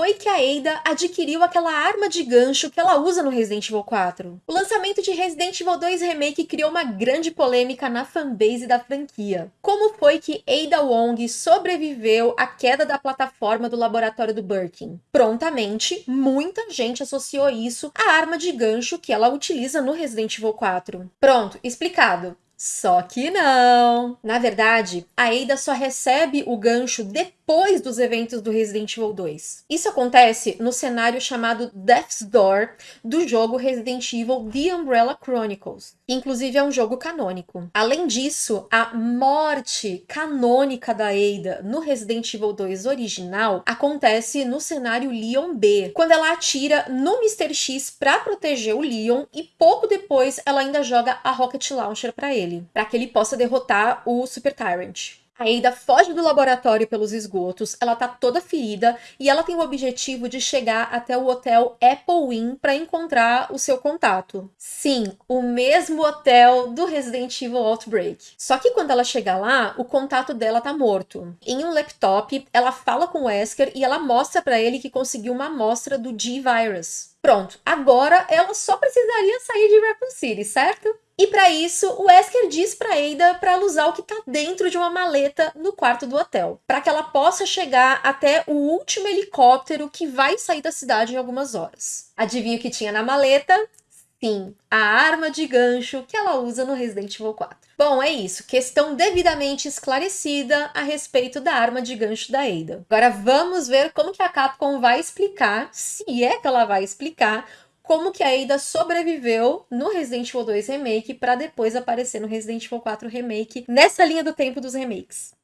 foi que a Ada adquiriu aquela arma de gancho que ela usa no Resident Evil 4? O lançamento de Resident Evil 2 Remake criou uma grande polêmica na fanbase da franquia. Como foi que Ada Wong sobreviveu à queda da plataforma do laboratório do Birkin? Prontamente, muita gente associou isso à arma de gancho que ela utiliza no Resident Evil 4. Pronto, explicado. Só que não! Na verdade, a Ada só recebe o gancho depois dos eventos do Resident Evil 2. Isso acontece no cenário chamado Death's Door do jogo Resident Evil The Umbrella Chronicles, que inclusive é um jogo canônico. Além disso, a morte canônica da Ada no Resident Evil 2 original acontece no cenário Leon B, quando ela atira no Mr. X para proteger o Leon e pouco depois ela ainda joga a Rocket Launcher para ele para que ele possa derrotar o Super Tyrant. A Ada foge do laboratório pelos esgotos, ela tá toda ferida e ela tem o objetivo de chegar até o hotel Apple Inn para encontrar o seu contato. Sim, o mesmo hotel do Resident Evil Outbreak. Só que quando ela chega lá, o contato dela tá morto. Em um laptop, ela fala com o Wesker e ela mostra para ele que conseguiu uma amostra do G-Virus. Pronto, agora ela só precisaria sair de Raccoon City, certo? E para isso, o Wesker diz para Ada para ela usar o que está dentro de uma maleta no quarto do hotel, para que ela possa chegar até o último helicóptero que vai sair da cidade em algumas horas. Adivinha o que tinha na maleta? Sim, a arma de gancho que ela usa no Resident Evil 4. Bom, é isso. Questão devidamente esclarecida a respeito da arma de gancho da Ada. Agora vamos ver como que a Capcom vai explicar, se é que ela vai explicar, como que a Ada sobreviveu no Resident Evil 2 Remake para depois aparecer no Resident Evil 4 Remake, nessa linha do tempo dos remakes.